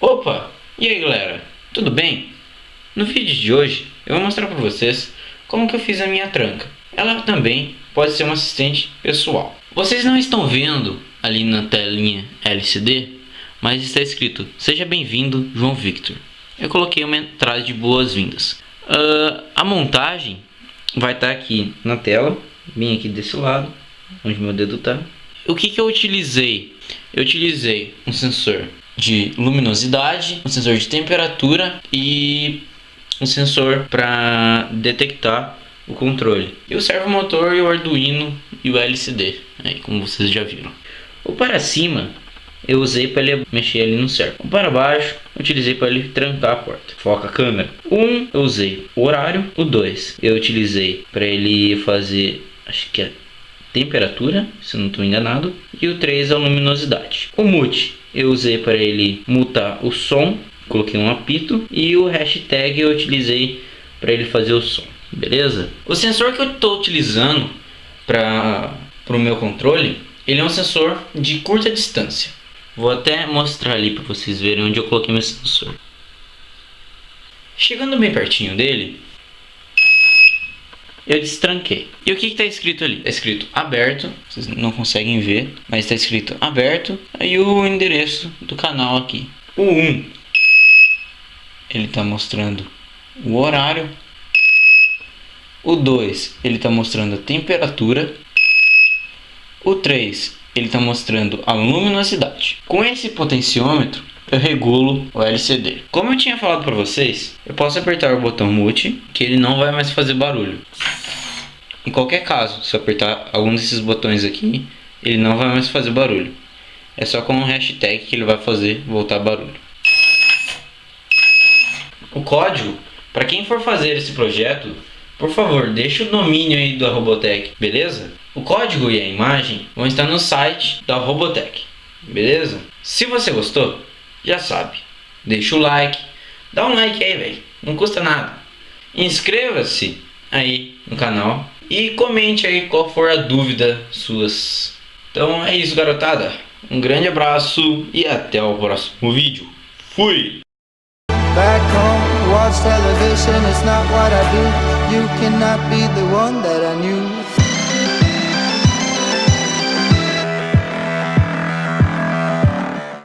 Opa! E aí galera, tudo bem? No vídeo de hoje eu vou mostrar para vocês como que eu fiz a minha tranca. Ela também pode ser um assistente pessoal. Vocês não estão vendo ali na telinha LCD, mas está escrito Seja bem-vindo João Victor. Eu coloquei uma entrada de boas-vindas. Uh, a montagem vai estar tá aqui na tela, bem aqui desse lado, onde meu dedo está. O que, que eu utilizei? Eu utilizei um sensor de luminosidade, um sensor de temperatura e um sensor para detectar o controle. E o servomotor e o Arduino e o LCD, aí, como vocês já viram. O para cima eu usei para ele mexer ali no servo. O para baixo utilizei para ele trancar a porta. Foca a câmera. Um eu usei o horário. O 2 eu utilizei para ele fazer, acho que é temperatura, se não estou enganado. E o 3 é a luminosidade. O mute eu usei para ele mutar o som, coloquei um apito e o hashtag eu utilizei para ele fazer o som, beleza? O sensor que eu estou utilizando para o meu controle, ele é um sensor de curta distância. Vou até mostrar ali para vocês verem onde eu coloquei meu sensor. Chegando bem pertinho dele, eu destranquei. E o que está escrito ali? Está escrito aberto, vocês não conseguem ver, mas está escrito aberto. Aí o endereço do canal aqui. O 1, ele está mostrando o horário. O 2, ele está mostrando a temperatura. O 3, ele está mostrando a luminosidade. Com esse potenciômetro, eu regulo o LCD. Como eu tinha falado para vocês, eu posso apertar o botão mute, que ele não vai mais fazer barulho. Em qualquer caso, se eu apertar algum desses botões aqui, ele não vai mais fazer barulho. É só com o hashtag que ele vai fazer voltar barulho. O código, para quem for fazer esse projeto, por favor, deixe o domínio aí da Robotech, beleza? O código e a imagem vão estar no site da Robotech, beleza? Se você gostou, já sabe, deixa o like, dá um like aí, velho, não custa nada. Inscreva-se aí no canal e comente aí qual for a dúvida suas. Então é isso, garotada. Um grande abraço e até o próximo vídeo. Fui! Back home, watch.